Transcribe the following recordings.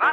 我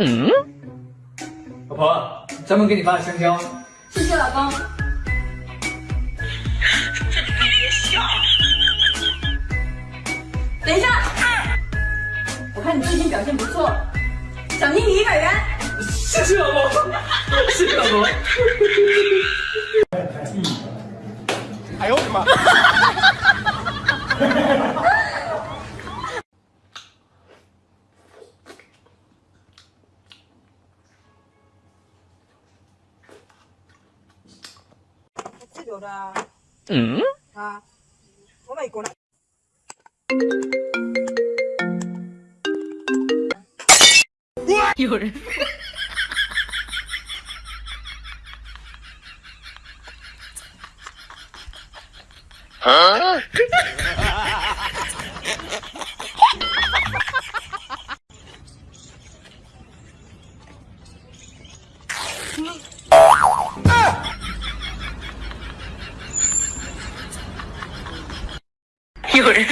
嗯，老婆，咱们给你发的香蕉。谢谢老公。别笑。等一下，我看你最近表现不错，奖励你一百元。谢谢老婆，谢谢老婆。哎呦我的妈！这有的。嗯。啊，我美国的。有人。有人。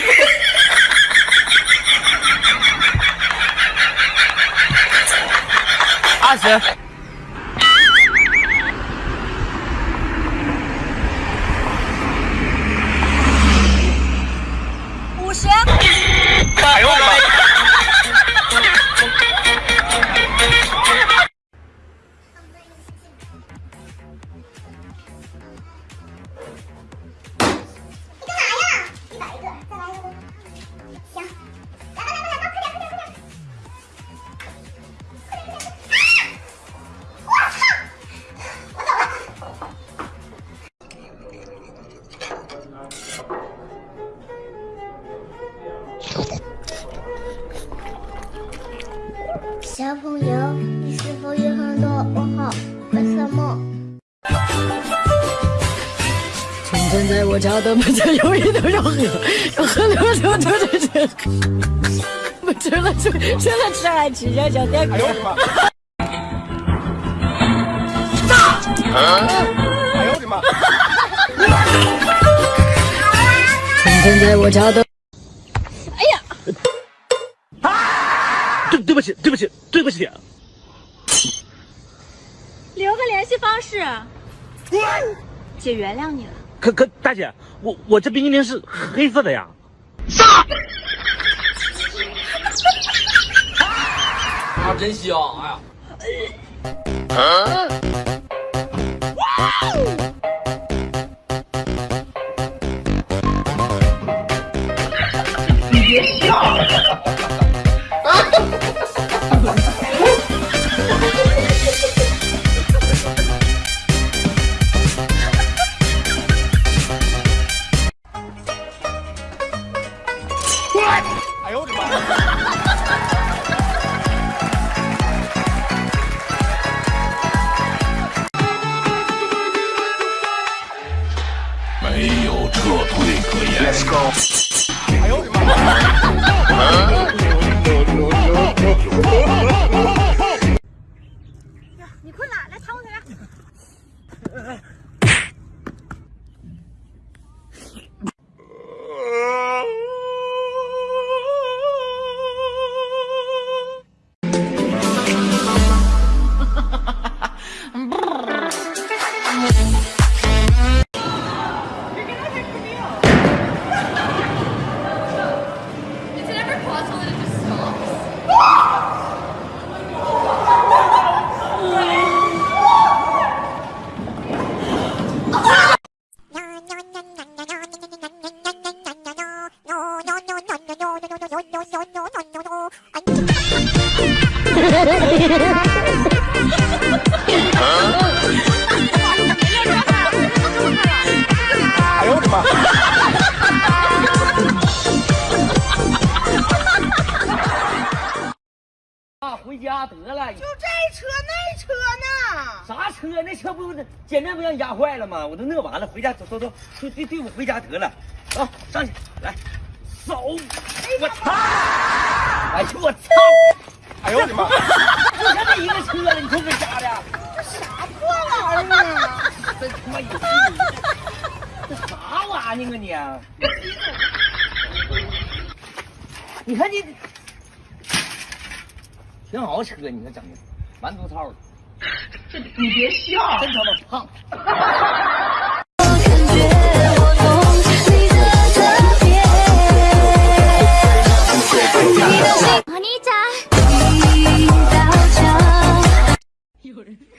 二十。五我家的门前有一头小河，小河流流流着水，我吃了吃，吃了吃还吃着小点哎呦我的妈！炸！哎呦我的妈！从前在我家的，对对不起，对不起，对不起。留个联系方式，姐原谅你了。可可，大姐，我我这冰淇淋是黑色的呀。啊，真香！哎呀，你别笑。Let's go. 哎呦我的妈！啊，回家得了。就这车那车呢？啥车？那车不简单不让压坏了吗？我都乐完了，回家走走走，对对对，我回家得了。啊，上去来，走！我操！哎呦我操！哎呦我的妈！就他妈一个车了，你说这家的？这啥破玩意儿啊？真他妈有病！这啥玩意儿啊你？你看你，挺好车，你看整的，满肚操的。你别笑。真他妈胖。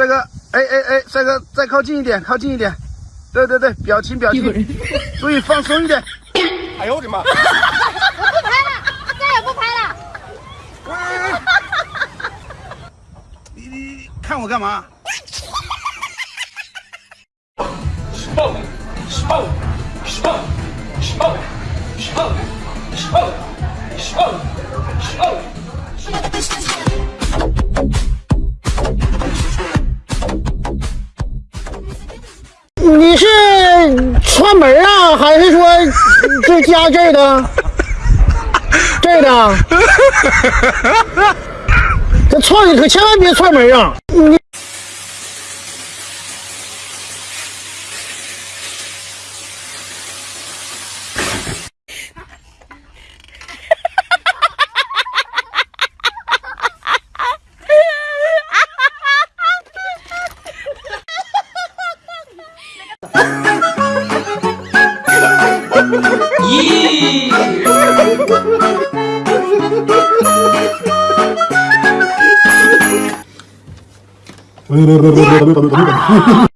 帅哥，哎哎哎，帅哥，再靠近一点，靠近一点。对对对，表情表情，注意放松一点。哎呦我的妈！我不拍了再也不拍了。你你看我干嘛？你是串门啊，还是说就家这儿的？这儿的？这串你可千万别串门啊！你咦！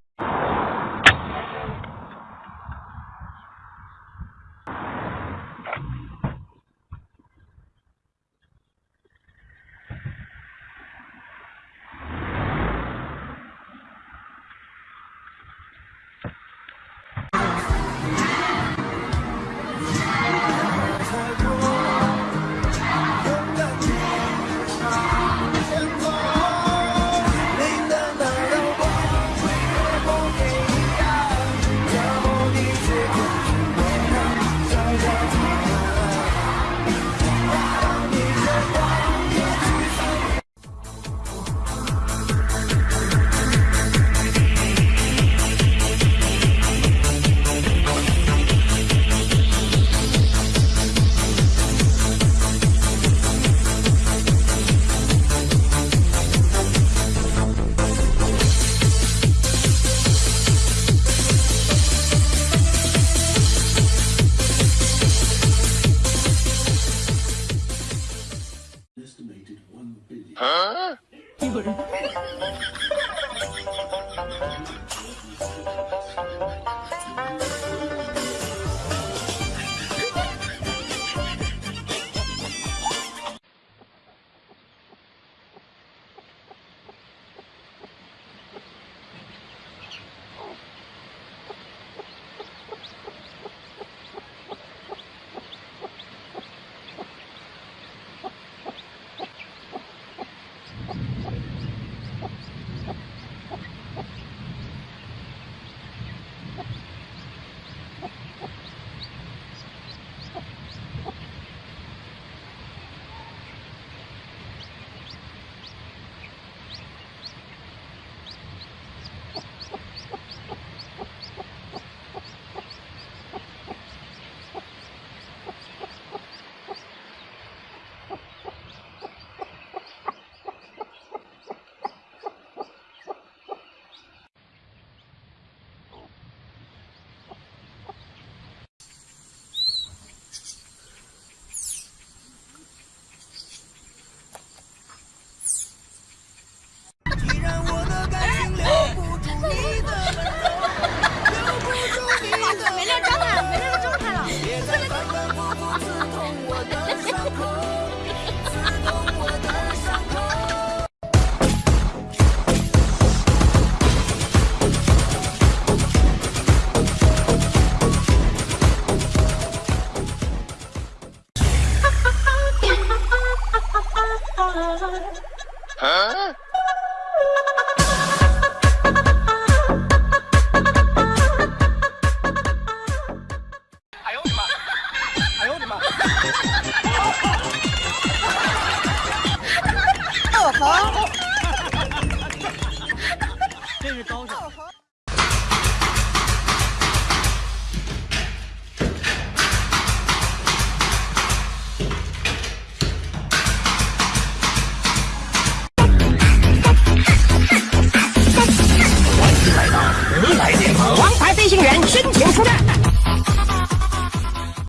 真是高手。